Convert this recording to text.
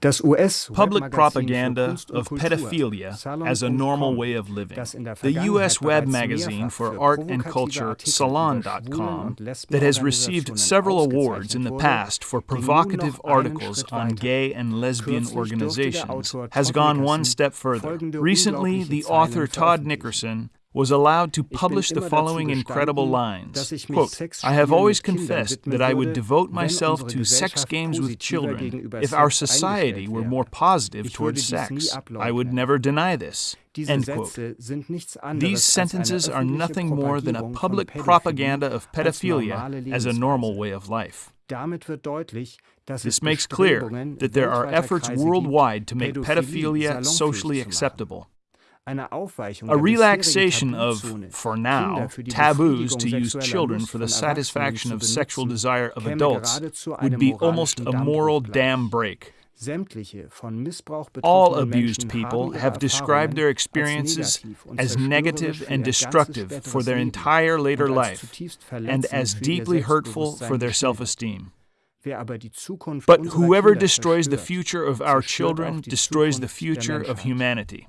Public propaganda of pedophilia as a normal way of living. The U.S. web magazine for art and culture Salon.com, that has received several awards in the past for provocative articles on gay and lesbian organizations, has gone one step further. Recently, the author Todd Nickerson was allowed to publish the following incredible lines Quote, I have always confessed that I would devote myself to sex games with children if our society were more positive towards sex. I would never deny this. End quote. These sentences are nothing more than a public propaganda of pedophilia as a normal way of life. This makes clear that there are efforts worldwide to make pedophilia socially acceptable. A relaxation of, for now, taboos to use children for the satisfaction of sexual desire of adults would be almost a moral dam break. All abused people have described their experiences as negative and destructive for their entire later life and as deeply hurtful for their self esteem. But whoever destroys the future of our children destroys the future of humanity.